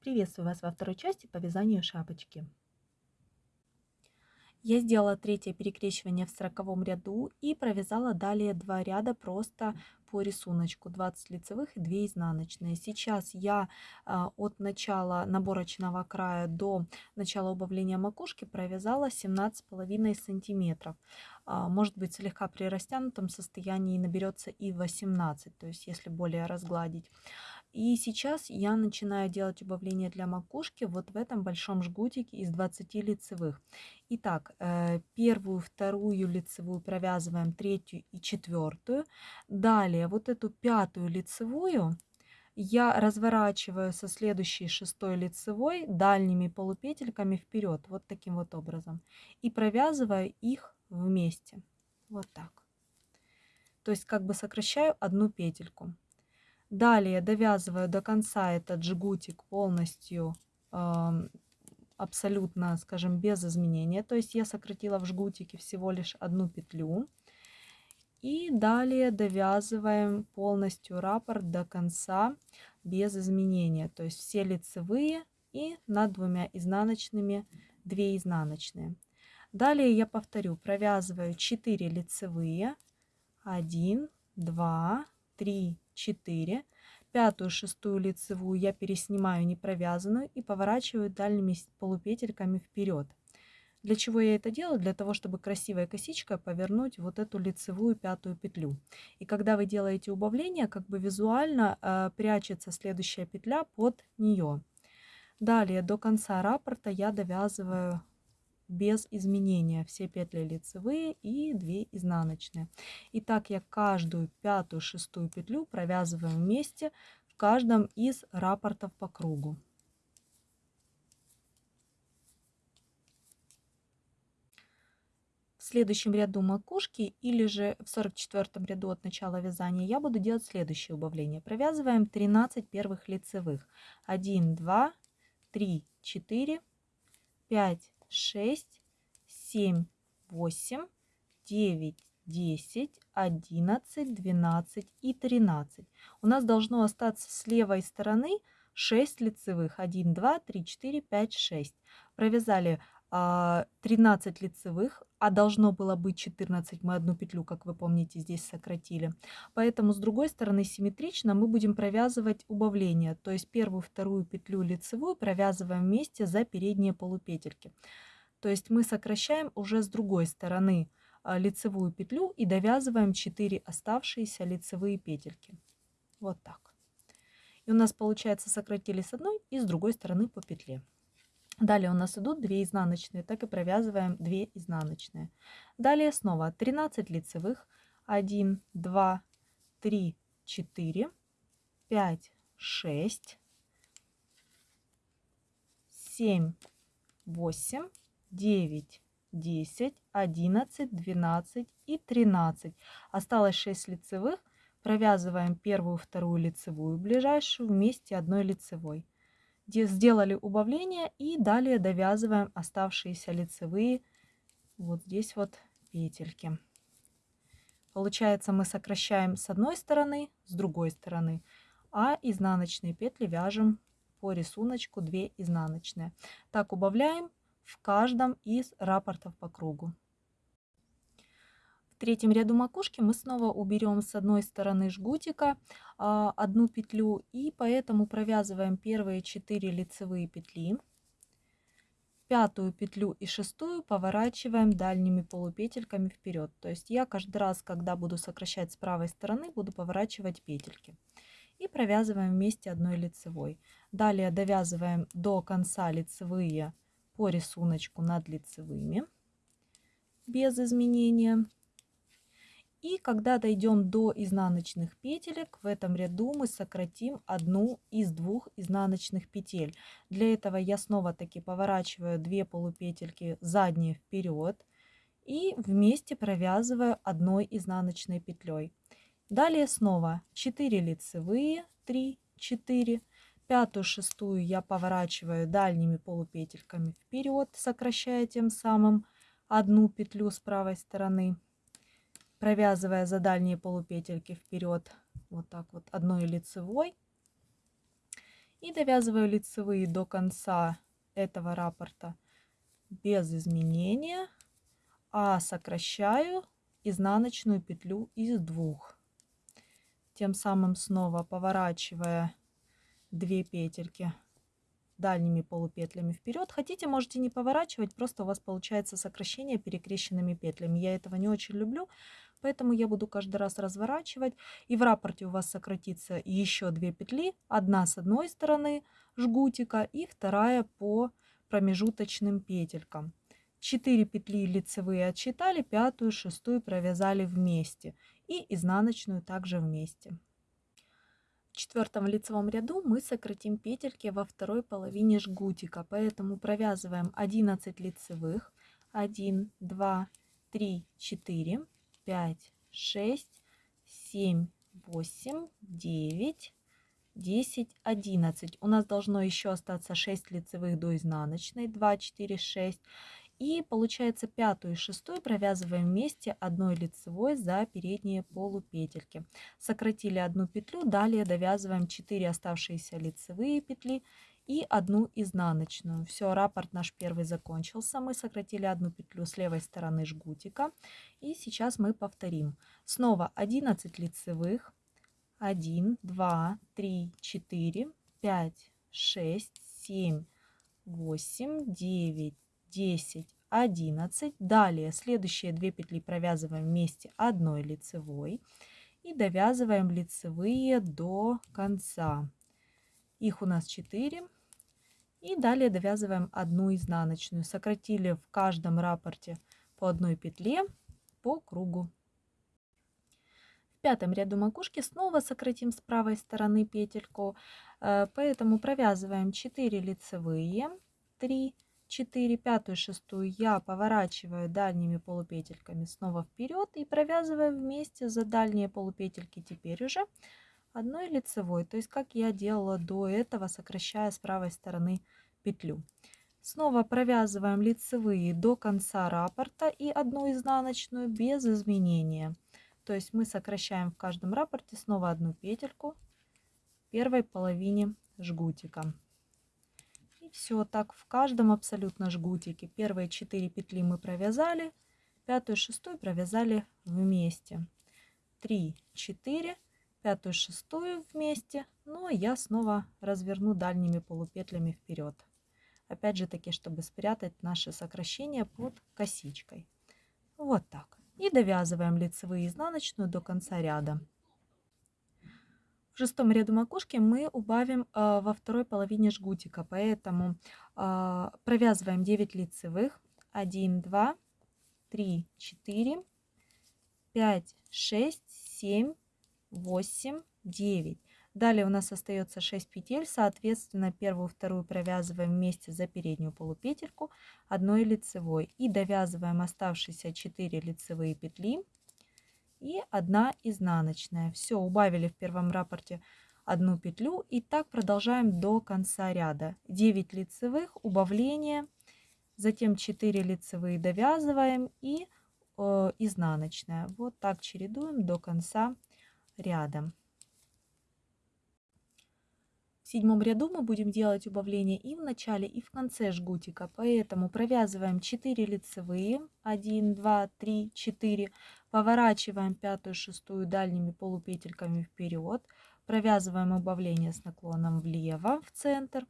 Приветствую вас во второй части по вязанию шапочки. Я сделала третье перекрещивание в сороковом ряду и провязала далее два ряда просто по рисунку 20 лицевых и 2 изнаночные. Сейчас я а, от начала наборочного края до начала убавления макушки провязала 17,5 сантиметров. А, может быть слегка при растянутом состоянии наберется и 18, то есть если более разгладить. И сейчас я начинаю делать убавление для макушки вот в этом большом жгутике из 20 лицевых. Итак, э, первую, вторую лицевую провязываем, третью и четвертую. Далее вот эту пятую лицевую я разворачиваю со следующей шестой лицевой дальними полупетельками вперед, вот таким вот образом. И провязываю их вместе, вот так. То есть как бы сокращаю одну петельку. Далее довязываю до конца этот жгутик полностью абсолютно, скажем, без изменения. То есть я сократила в жгутике всего лишь одну петлю. И далее довязываем полностью раппорт до конца без изменения. То есть все лицевые и над двумя изнаночными 2 изнаночные. Далее я повторю, провязываю 4 лицевые, 1, 2, 3, 4. Пятую, шестую лицевую я переснимаю не провязанную и поворачиваю дальними полупетельками вперед. Для чего я это делаю? Для того, чтобы красивой косичкой повернуть вот эту лицевую пятую петлю. И когда вы делаете убавление, как бы визуально э, прячется следующая петля под нее. Далее до конца раппорта я довязываю без изменения все петли лицевые и 2 изнаночные. И так я каждую пятую, шестую петлю провязываю вместе в каждом из раппортов по кругу. В следующем ряду макушки или же в 44 ряду от начала вязания я буду делать следующее убавление. Провязываем 13 первых лицевых. 1, 2, 3, 4, 5, 6, 7, 8, 9, 10, 11, 12 и 13. У нас должно остаться с левой стороны 6 лицевых. 1, 2, 3, 4, 5, 6. Провязали 13 а, лицевых, а должно было быть 14. Мы одну петлю, как вы помните, здесь сократили. Поэтому с другой стороны симметрично мы будем провязывать убавление. То есть первую, вторую петлю лицевую провязываем вместе за передние полупетельки. То есть мы сокращаем уже с другой стороны а, лицевую петлю и довязываем 4 оставшиеся лицевые петельки. Вот так. И у нас получается сократили с одной и с другой стороны по петле. Далее у нас идут 2 изнаночные, так и провязываем 2 изнаночные. Далее снова 13 лицевых, 1, 2, 3, 4, 5, 6, 7, 8, 9, 10, 11, 12 и 13. Осталось 6 лицевых. Провязываем первую, вторую лицевую ближайшую вместе одной лицевой сделали убавление и далее довязываем оставшиеся лицевые вот здесь вот петельки. Получается мы сокращаем с одной стороны, с другой стороны, а изнаночные петли вяжем по рисунку 2 изнаночные. Так убавляем в каждом из рапортов по кругу третьем ряду макушки мы снова уберем с одной стороны жгутика а, одну петлю и поэтому провязываем первые 4 лицевые петли. Пятую петлю и шестую поворачиваем дальними полупетельками вперед то есть я каждый раз когда буду сокращать с правой стороны буду поворачивать петельки. И провязываем вместе одной лицевой. Далее довязываем до конца лицевые по рисунку над лицевыми без изменения и когда дойдем до изнаночных петелек, в этом ряду мы сократим одну из двух изнаночных петель. Для этого я снова таки поворачиваю две полупетельки задние вперед и вместе провязываю одной изнаночной петлей. Далее снова 4 лицевые, 3, 4, пятую, шестую я поворачиваю дальними полупетельками вперед, сокращая тем самым одну петлю с правой стороны провязывая за дальние полупетельки вперед вот так вот одной лицевой И довязываю лицевые до конца этого раппорта без изменения, а сокращаю изнаночную петлю из двух. Тем самым снова поворачивая 2 петельки дальними полупетлями вперед. Хотите, можете не поворачивать, просто у вас получается сокращение перекрещенными петлями. Я этого не очень люблю, поэтому я буду каждый раз разворачивать. И в раппорте у вас сократится еще 2 петли. Одна с одной стороны жгутика и вторая по промежуточным петелькам. 4 петли лицевые отсчитали, пятую, шестую провязали вместе и изнаночную также вместе. В четвертом лицевом ряду мы сократим петельки во второй половине жгутика, поэтому провязываем 11 лицевых, 1, 2, 3, 4, 5, 6, 7, 8, 9, 10, 11. У нас должно еще остаться 6 лицевых до изнаночной, 2, 4, 6. И получается пятую и шестую провязываем вместе одной лицевой за передние полупетельки. Сократили одну петлю, далее довязываем 4 оставшиеся лицевые петли и одну изнаночную. Все, раппорт наш первый закончился. Мы сократили одну петлю с левой стороны жгутика. И сейчас мы повторим. Снова 11 лицевых. 1, 2, 3, 4, 5, 6, 7, 8, 9, 10, 11. Далее следующие две петли провязываем вместе одной лицевой и довязываем лицевые до конца. Их у нас 4. И далее довязываем одну изнаночную. Сократили в каждом раппорте по одной петле по кругу. В пятом ряду макушки снова сократим с правой стороны петельку, э, поэтому провязываем 4 лицевые, 3 4, пятую, шестую я поворачиваю дальними полупетельками снова вперед и провязываю вместе за дальние полупетельки теперь уже одной лицевой, то есть как я делала до этого, сокращая с правой стороны петлю. Снова провязываем лицевые до конца раппорта и одну изнаночную без изменения. То есть мы сокращаем в каждом раппорте снова одну петельку первой половине жгутика все так в каждом абсолютно жгутике. Первые 4 петли мы провязали, пятую, шестую провязали вместе. 3, 4, пятую, шестую вместе. Ну, я снова разверну дальними полупетлями вперед. Опять же таки, чтобы спрятать наше сокращение под косичкой. Вот так. И довязываем лицевые изнаночную до конца ряда. В шестом ряду макушки мы убавим э, во второй половине жгутика, поэтому э, провязываем 9 лицевых. 1, 2, 3, 4, 5, 6, 7, 8, 9. Далее у нас остается 6 петель, соответственно, первую, вторую провязываем вместе за переднюю полупетельку одной лицевой и довязываем оставшиеся 4 лицевые петли и одна изнаночная. Все, убавили в первом раппорте одну петлю и так продолжаем до конца ряда. 9 лицевых, убавление, затем 4 лицевые довязываем и э, изнаночная. Вот так чередуем до конца. В седьмом ряду мы будем делать убавление и в начале, и в конце жгутика. Поэтому провязываем 4 лицевые, 1, 2, 3, 4, поворачиваем пятую, шестую дальними полупетельками вперед, провязываем убавление с наклоном влево в центр.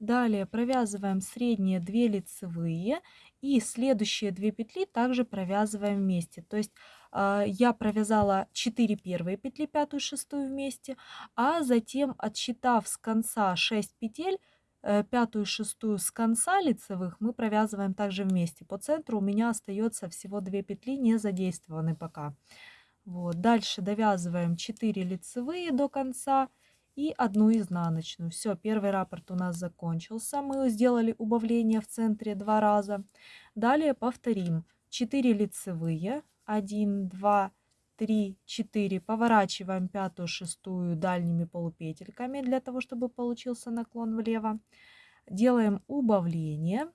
Далее провязываем средние 2 лицевые и следующие 2 петли также провязываем вместе. То есть я провязала 4 первые петли, пятую, шестую вместе, а затем, отсчитав с конца 6 петель, э, пятую, шестую с конца лицевых мы провязываем также вместе. По центру у меня остается всего 2 петли, не задействованы пока. Вот. Дальше довязываем 4 лицевые до конца и одну изнаночную. Все, первый раппорт у нас закончился. Мы сделали убавление в центре два раза. Далее повторим. 4 лицевые, 1, 2, 3, 4. Поворачиваем пятую, шестую дальними полупетельками для того, чтобы получился наклон влево. Делаем убавление.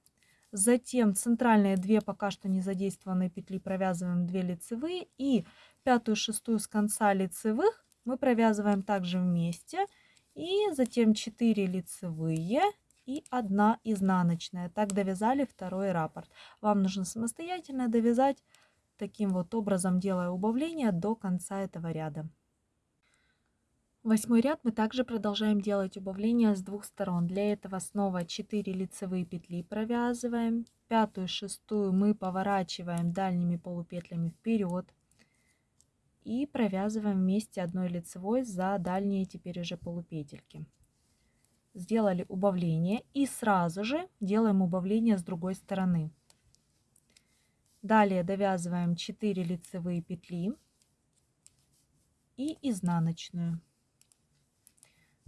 Затем центральные две пока что не задействованные петли провязываем 2 лицевые. И пятую, шестую с конца лицевых мы провязываем также вместе. И затем 4 лицевые и 1 изнаночная. Так довязали второй раппорт. Вам нужно самостоятельно довязать таким вот образом, делая убавление до конца этого ряда. Восьмой ряд мы также продолжаем делать убавление с двух сторон. Для этого снова 4 лицевые петли провязываем. Пятую, шестую мы поворачиваем дальними полупетлями вперед. И провязываем вместе одной лицевой за дальние теперь уже полупетельки. Сделали убавление и сразу же делаем убавление с другой стороны. Далее довязываем 4 лицевые петли и изнаночную.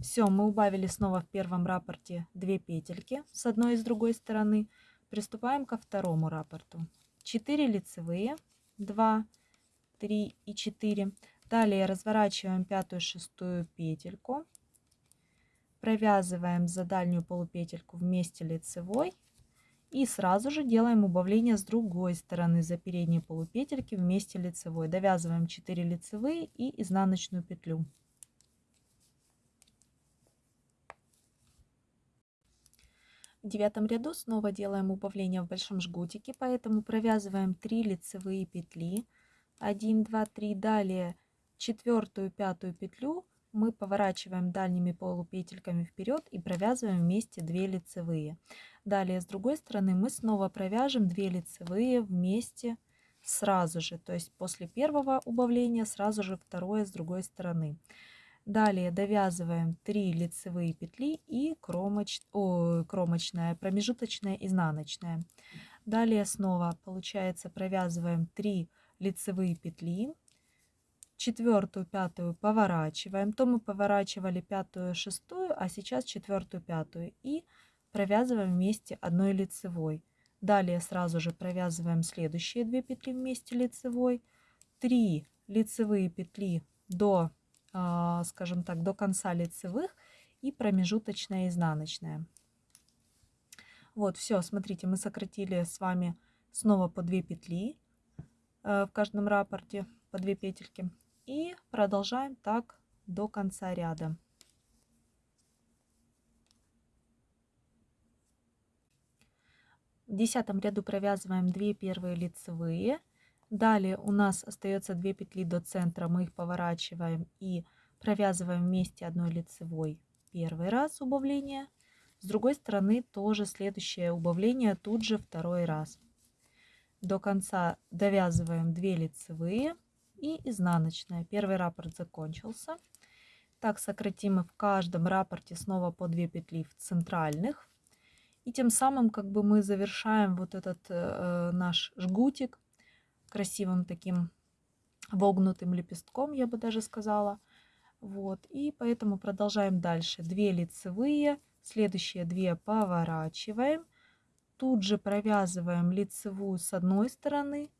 Все, мы убавили снова в первом раппорте 2 петельки с одной и с другой стороны. Приступаем ко второму раппорту. 4 лицевые, 2, 3 и 4. Далее разворачиваем пятую шестую петельку. Провязываем за дальнюю полупетельку вместе лицевой и сразу же делаем убавление с другой стороны за передние полупетельки вместе лицевой. Довязываем 4 лицевые и изнаночную петлю. В девятом ряду снова делаем убавление в большом жгутике, поэтому провязываем 3 лицевые петли. 1, 2, 3. Далее четвертую, пятую петлю мы поворачиваем дальними полупетельками вперед и провязываем вместе 2 лицевые. Далее с другой стороны мы снова провяжем 2 лицевые вместе сразу же, то есть после первого убавления сразу же второе с другой стороны. Далее довязываем 3 лицевые петли и кромоч... О, кромочная, промежуточная, изнаночная. Далее снова получается провязываем 3 лицевые петли четвертую, пятую поворачиваем. То мы поворачивали пятую, шестую, а сейчас четвертую, пятую. И провязываем вместе одной лицевой. Далее сразу же провязываем следующие две петли вместе лицевой. Три лицевые петли до, а, скажем так, до конца лицевых и промежуточная изнаночная. Вот, все, смотрите, мы сократили с вами снова по 2 петли э, в каждом рапорте, по 2 петельки. И продолжаем так до конца ряда. В десятом ряду провязываем 2 первые лицевые. Далее у нас остается 2 петли до центра, мы их поворачиваем и провязываем вместе одной лицевой первый раз убавление. С другой стороны тоже следующее убавление тут же второй раз. До конца довязываем 2 лицевые и изнаночная. Первый раппорт закончился. Так сократим мы в каждом раппорте снова по 2 петли в центральных. И тем самым как бы мы завершаем вот этот э, наш жгутик красивым таким вогнутым лепестком, я бы даже сказала. Вот, и поэтому продолжаем дальше. 2 лицевые, следующие 2 поворачиваем. Тут же провязываем лицевую с одной стороны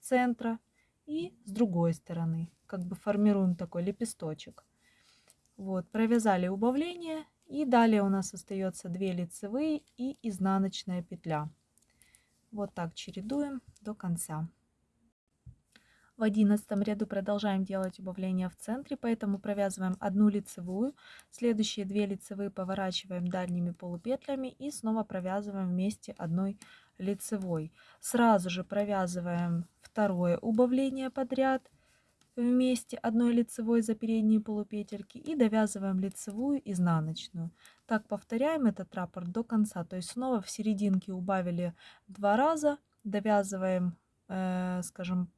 центра и с другой стороны. Как бы формируем такой лепесточек. Вот, провязали убавление. И далее у нас остается 2 лицевые и изнаночная петля. Вот так чередуем до конца. В одиннадцатом ряду продолжаем делать убавление в центре, поэтому провязываем одну лицевую, следующие две лицевые поворачиваем дальними полупетлями и снова провязываем вместе одной лицевой. Сразу же провязываем второе убавление подряд вместе одной лицевой за передние полупетельки и довязываем лицевую изнаночную. Так повторяем этот раппорт до конца, то есть снова в серединке убавили два раза, довязываем, э, скажем,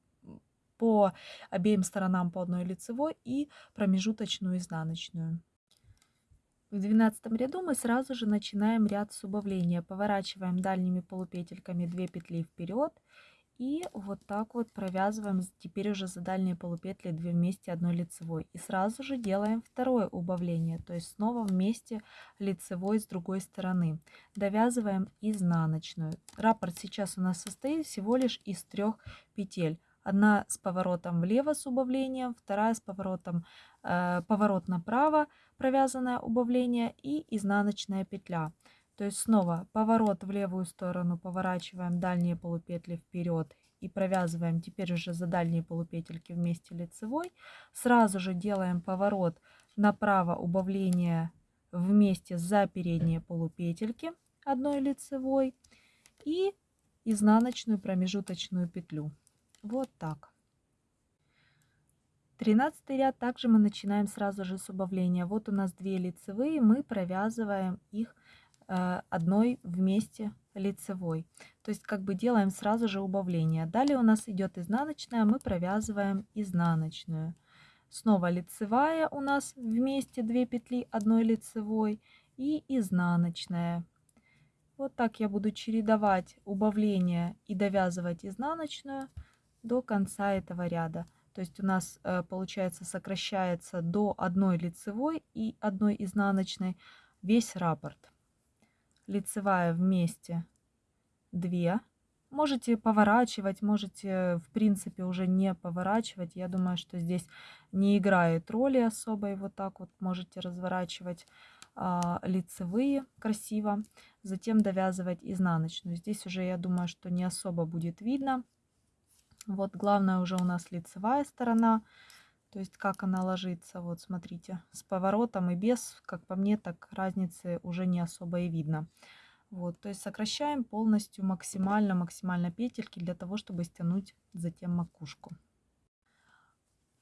по обеим сторонам по одной лицевой и промежуточную изнаночную. В двенадцатом ряду мы сразу же начинаем ряд с убавления. Поворачиваем дальними полупетельками 2 петли вперед и вот так вот провязываем теперь уже за дальние полупетли 2 вместе одной лицевой. И сразу же делаем второе убавление, то есть снова вместе лицевой с другой стороны. Довязываем изнаночную. Раппорт сейчас у нас состоит всего лишь из трех петель. Одна с поворотом влево с убавлением, вторая с поворотом э, поворот направо, провязанное убавление и изнаночная петля. То есть снова поворот в левую сторону, поворачиваем дальние полупетли вперед и провязываем теперь уже за дальние полупетельки вместе лицевой. Сразу же делаем поворот направо убавление вместе за передние полупетельки одной лицевой и изнаночную промежуточную петлю. Вот так. Тринадцатый ряд также мы начинаем сразу же с убавления. Вот у нас две лицевые, мы провязываем их э, одной вместе лицевой. То есть как бы делаем сразу же убавление. Далее у нас идет изнаночная, мы провязываем изнаночную. Снова лицевая у нас вместе 2 петли одной лицевой и изнаночная. Вот так я буду чередовать убавление и довязывать изнаночную до конца этого ряда. То есть у нас э, получается сокращается до одной лицевой и одной изнаночной весь раппорт. Лицевая вместе 2 Можете поворачивать, можете, в принципе, уже не поворачивать. Я думаю, что здесь не играет роли особой. Вот так вот можете разворачивать а, лицевые красиво. Затем довязывать изнаночную. Здесь уже, я думаю, что не особо будет видно. Вот главное уже у нас лицевая сторона. То есть как она ложится. Вот смотрите, с поворотом и без, как по мне, так разницы уже не особо и видно. Вот, то есть сокращаем полностью максимально-максимально петельки для того, чтобы стянуть затем макушку.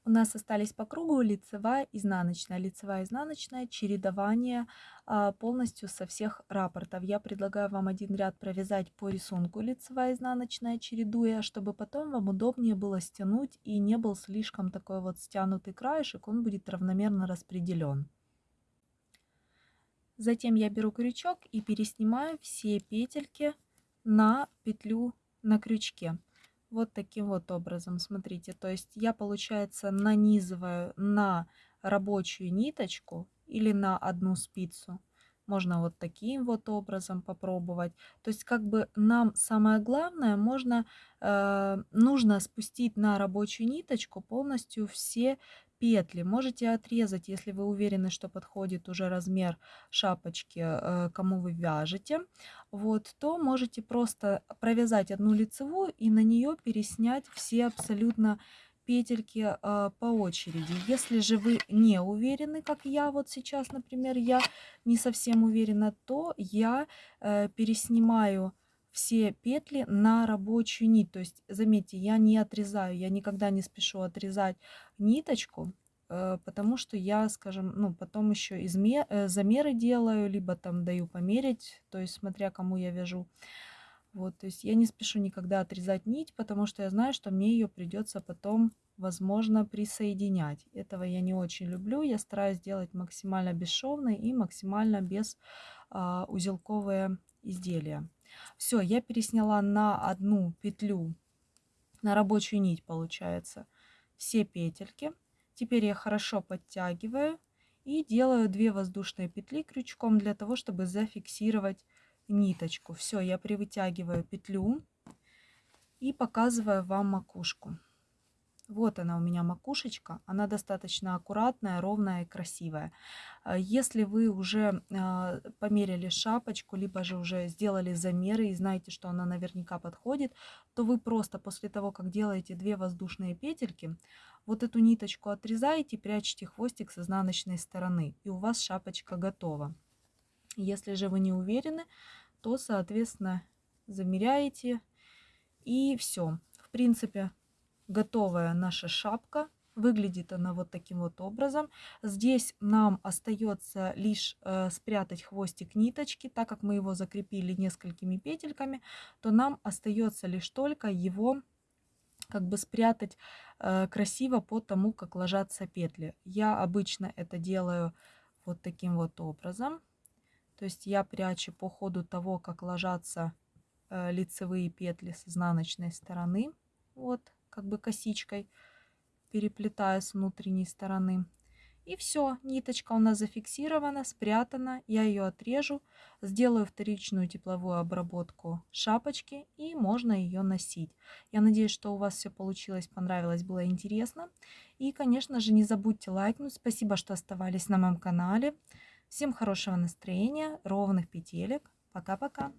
У нас остались по кругу лицевая, изнаночная, лицевая, изнаночная, чередование а, полностью со всех рапортов. Я предлагаю вам один ряд провязать по рисунку лицевая, изнаночная, чередуя, чтобы потом вам удобнее было стянуть и не был слишком такой вот стянутый краешек, он будет равномерно распределен. Затем я беру крючок и переснимаю все петельки на петлю на крючке. Вот таким вот образом, смотрите. То есть я, получается, нанизываю на рабочую ниточку или на одну спицу. Можно вот таким вот образом попробовать. То есть как бы нам самое главное, можно, э, нужно спустить на рабочую ниточку полностью все петли. Можете отрезать, если вы уверены, что подходит уже размер шапочки, э, кому вы вяжете. Вот, то можете просто провязать одну лицевую и на нее переснять все абсолютно петельки э, по очереди. Если же вы не уверены, как я вот сейчас, например, я не совсем уверена, то я э, переснимаю все петли на рабочую нить. То есть, заметьте, я не отрезаю, я никогда не спешу отрезать ниточку, э, потому что я, скажем, ну, потом еще измер, э, замеры делаю, либо там даю померить, то есть, смотря кому я вяжу. Вот, то есть я не спешу никогда отрезать нить, потому что я знаю, что мне ее придется потом, возможно, присоединять. Этого я не очень люблю. Я стараюсь делать максимально бесшовные и максимально без а, узелковые изделия. Все, я пересняла на одну петлю, на рабочую нить получается, все петельки. Теперь я хорошо подтягиваю и делаю 2 воздушные петли крючком для того, чтобы зафиксировать ниточку. Все, я привытягиваю петлю и показываю вам макушку. Вот она у меня макушечка. Она достаточно аккуратная, ровная и красивая. А если вы уже а, померили шапочку, либо же уже сделали замеры и знаете, что она наверняка подходит, то вы просто после того, как делаете две воздушные петельки, вот эту ниточку отрезаете, прячете хвостик с изнаночной стороны, и у вас шапочка готова. Если же вы не уверены, то, соответственно, замеряете и все. В принципе, готовая наша шапка. Выглядит она вот таким вот образом. Здесь нам остается лишь э, спрятать хвостик ниточки, так как мы его закрепили несколькими петельками, то нам остается лишь только его как бы спрятать э, красиво по тому, как ложатся петли. Я обычно это делаю вот таким вот образом. То есть я прячу по ходу того, как ложатся э, лицевые петли с изнаночной стороны. Вот как бы косичкой, переплетая с внутренней стороны. И все, ниточка у нас зафиксирована, спрятана. Я ее отрежу, сделаю вторичную тепловую обработку шапочки и можно ее носить. Я надеюсь, что у вас все получилось, понравилось, было интересно. И, конечно же, не забудьте лайкнуть. Спасибо, что оставались на моем канале. Всем хорошего настроения, ровных петелек. Пока-пока.